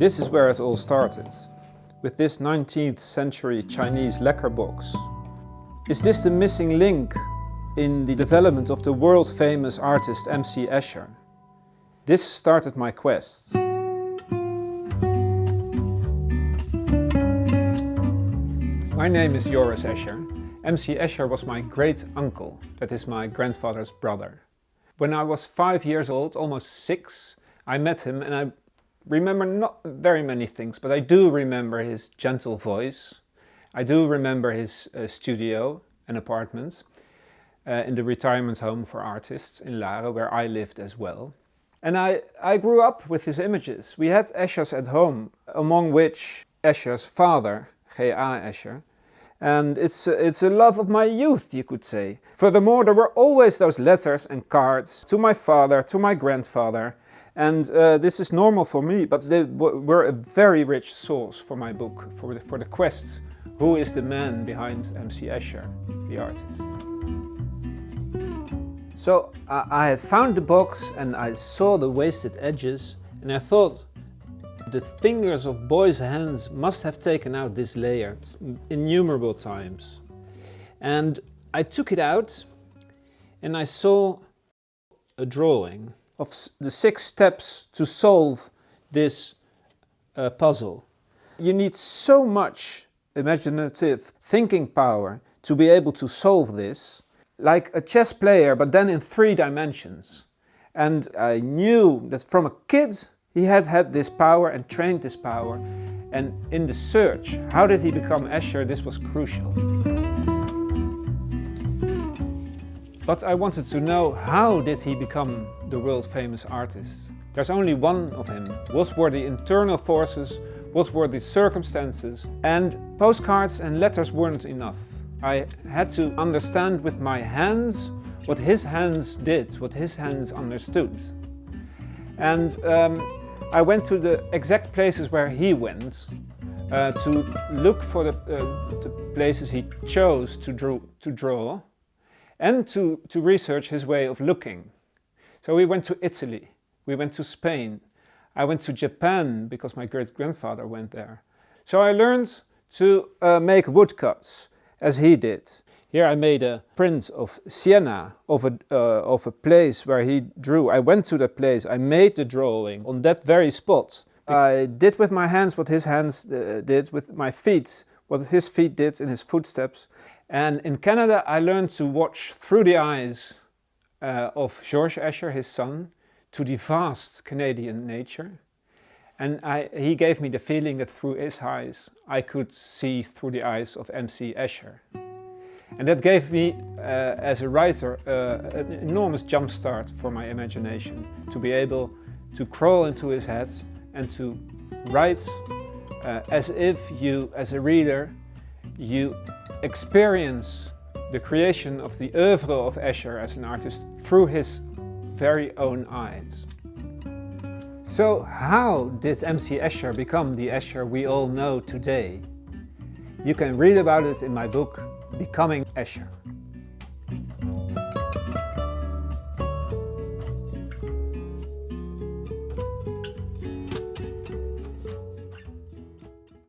This is where it all started, with this 19th century Chinese lacquer box. Is this the missing link in the development of the world famous artist M.C. Escher? This started my quest. My name is Joris Escher. M.C. Escher was my great uncle, that is my grandfather's brother. When I was five years old, almost six, I met him and I remember not very many things, but I do remember his gentle voice. I do remember his uh, studio and apartment uh, in the retirement home for artists in Laren, where I lived as well. And I, I grew up with his images. We had Eschers at home, among which Escher's father, G.A. Escher, and it's, it's a love of my youth, you could say. Furthermore, there were always those letters and cards to my father, to my grandfather, and uh, this is normal for me, but they were a very rich source for my book, for the, for the quest. Who is the man behind M.C. Escher, the artist? So I found the box and I saw the wasted edges and I thought the fingers of boys' hands must have taken out this layer innumerable times. And I took it out and I saw a drawing of the six steps to solve this uh, puzzle. You need so much imaginative thinking power to be able to solve this, like a chess player, but then in three dimensions. And I knew that from a kid he had had this power and trained this power and in the search, how did he become Escher, this was crucial. But I wanted to know how did he become the world famous artist. There's only one of him. What were the internal forces, what were the circumstances and postcards and letters weren't enough. I had to understand with my hands what his hands did, what his hands understood. And um, I went to the exact places where he went uh, to look for the, uh, the, places he chose to, draw, to draw and to, to research his way of looking. So we went to Italy, we went to Spain, I went to Japan because my great-grandfather went there. So I learned to uh, make woodcuts as he did. Here I made a print of Siena, of a, uh, of a place where he drew. I went to that place, I made the drawing on that very spot. I did with my hands what his hands uh, did, with my feet, what his feet did in his footsteps. And in Canada I learned to watch through the eyes uh, of George Escher, his son, to the vast Canadian nature. And I, he gave me the feeling that through his eyes I could see through the eyes of M.C. Escher. And that gave me, uh, as a writer, uh, an enormous jump start for my imagination. To be able to crawl into his head and to write uh, as if you, as a reader, you experience the creation of the oeuvre of Escher as an artist through his very own eyes. So how did M.C. Escher become the Escher we all know today? You can read about it in my book Becoming Escher.